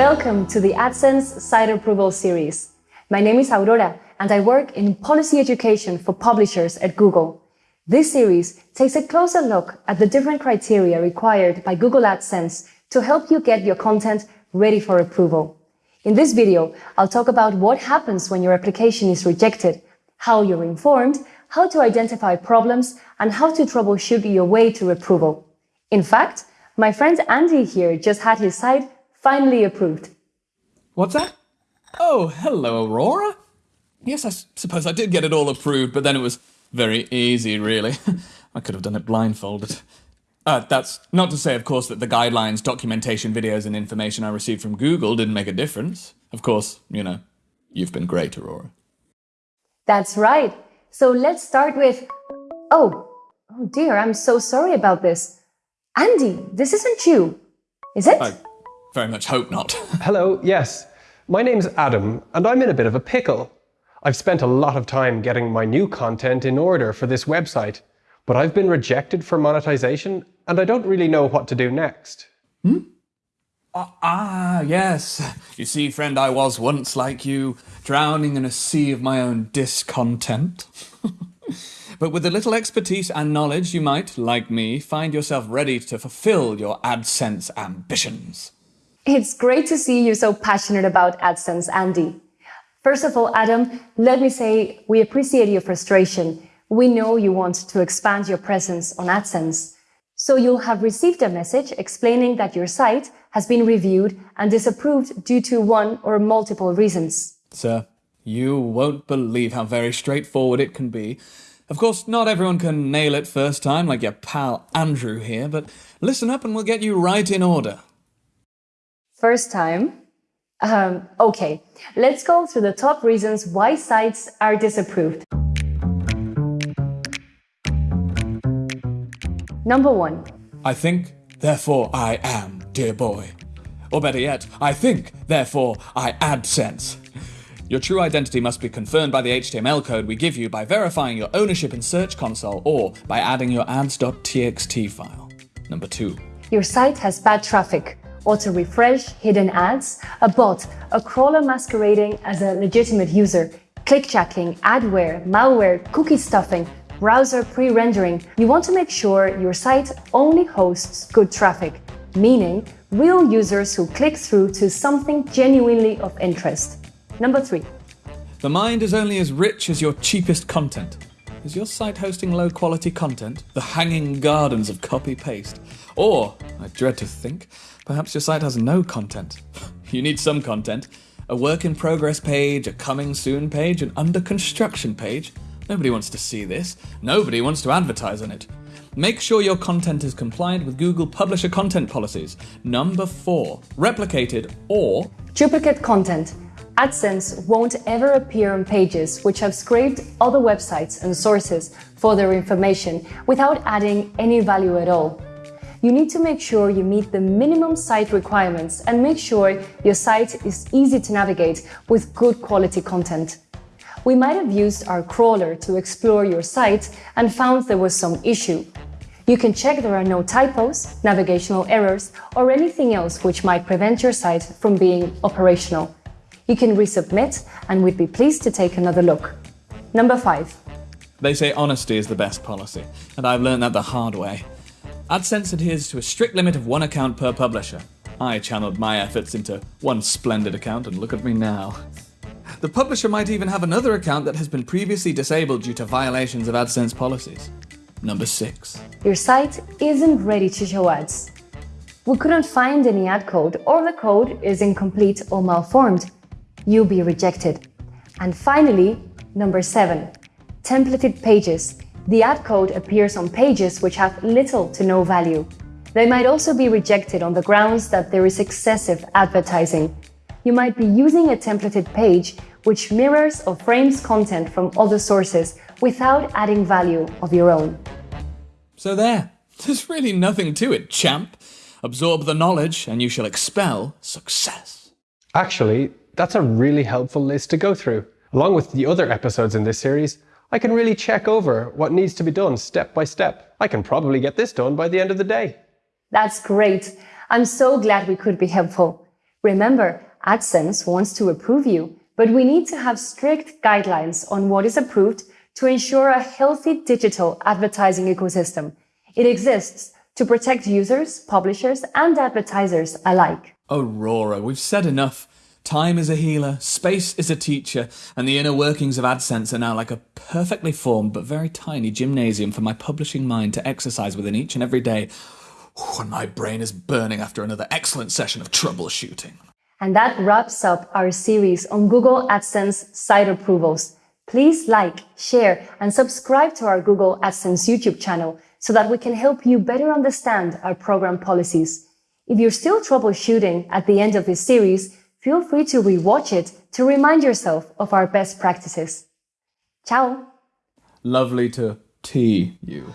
Welcome to the AdSense Site Approval Series. My name is Aurora and I work in policy education for publishers at Google. This series takes a closer look at the different criteria required by Google AdSense to help you get your content ready for approval. In this video, I'll talk about what happens when your application is rejected, how you're informed, how to identify problems, and how to troubleshoot your way to approval. In fact, my friend Andy here just had his site finally approved. What's that? Oh, hello, Aurora. Yes, I suppose I did get it all approved, but then it was very easy, really. I could have done it blindfolded. Uh, that's not to say, of course, that the guidelines, documentation, videos, and information I received from Google didn't make a difference. Of course, you know, you've been great, Aurora. That's right. So let's start with. Oh, oh dear, I'm so sorry about this. Andy, this isn't you, is it? I very much hope not. Hello, yes. My name's Adam, and I'm in a bit of a pickle. I've spent a lot of time getting my new content in order for this website, but I've been rejected for monetization, and I don't really know what to do next. Hmm? Uh, ah, yes. You see, friend, I was once like you, drowning in a sea of my own discontent. but with a little expertise and knowledge, you might, like me, find yourself ready to fulfill your AdSense ambitions. It's great to see you so passionate about AdSense, Andy. First of all, Adam, let me say we appreciate your frustration. We know you want to expand your presence on AdSense. So you'll have received a message explaining that your site has been reviewed and disapproved due to one or multiple reasons. Sir, you won't believe how very straightforward it can be. Of course, not everyone can nail it first time like your pal Andrew here, but listen up and we'll get you right in order. First time. Um, okay, let's go through the top reasons why sites are disapproved. Number one. I think, therefore I am, dear boy. Or better yet, I think, therefore I AdSense. Your true identity must be confirmed by the HTML code we give you by verifying your ownership in Search Console or by adding your ads.txt file. Number two. Your site has bad traffic auto refresh, hidden ads, a bot, a crawler masquerading as a legitimate user, clickjacking, adware, malware, cookie stuffing, browser pre-rendering. You want to make sure your site only hosts good traffic, meaning real users who click through to something genuinely of interest. Number three. The mind is only as rich as your cheapest content. Is your site hosting low quality content? The hanging gardens of copy paste? Or, I dread to think, Perhaps your site has no content. you need some content. A work in progress page, a coming soon page, an under construction page. Nobody wants to see this. Nobody wants to advertise on it. Make sure your content is compliant with Google Publisher content policies. Number four, replicated or duplicate content. AdSense won't ever appear on pages which have scraped other websites and sources for their information without adding any value at all you need to make sure you meet the minimum site requirements and make sure your site is easy to navigate with good quality content. We might have used our crawler to explore your site and found there was some issue. You can check there are no typos, navigational errors, or anything else which might prevent your site from being operational. You can resubmit and we'd be pleased to take another look. Number 5. They say honesty is the best policy, and I've learned that the hard way. AdSense adheres to a strict limit of one account per publisher. I channeled my efforts into one splendid account, and look at me now. The publisher might even have another account that has been previously disabled due to violations of AdSense policies. Number 6. Your site isn't ready to show ads. We couldn't find any ad code, or the code is incomplete or malformed. You'll be rejected. And finally, number 7. Templated pages the ad code appears on pages which have little to no value. They might also be rejected on the grounds that there is excessive advertising. You might be using a templated page which mirrors or frames content from other sources without adding value of your own. So there, there's really nothing to it, champ. Absorb the knowledge and you shall expel success. Actually, that's a really helpful list to go through. Along with the other episodes in this series, I can really check over what needs to be done step by step. I can probably get this done by the end of the day. That's great. I'm so glad we could be helpful. Remember, AdSense wants to approve you, but we need to have strict guidelines on what is approved to ensure a healthy digital advertising ecosystem. It exists to protect users, publishers, and advertisers alike. Aurora, we've said enough. Time is a healer, space is a teacher, and the inner workings of AdSense are now like a perfectly formed but very tiny gymnasium for my publishing mind to exercise within each and every day. And my brain is burning after another excellent session of troubleshooting. And that wraps up our series on Google AdSense site approvals. Please like, share, and subscribe to our Google AdSense YouTube channel so that we can help you better understand our program policies. If you're still troubleshooting at the end of this series, feel free to rewatch it to remind yourself of our best practices. Ciao! Lovely to tea you.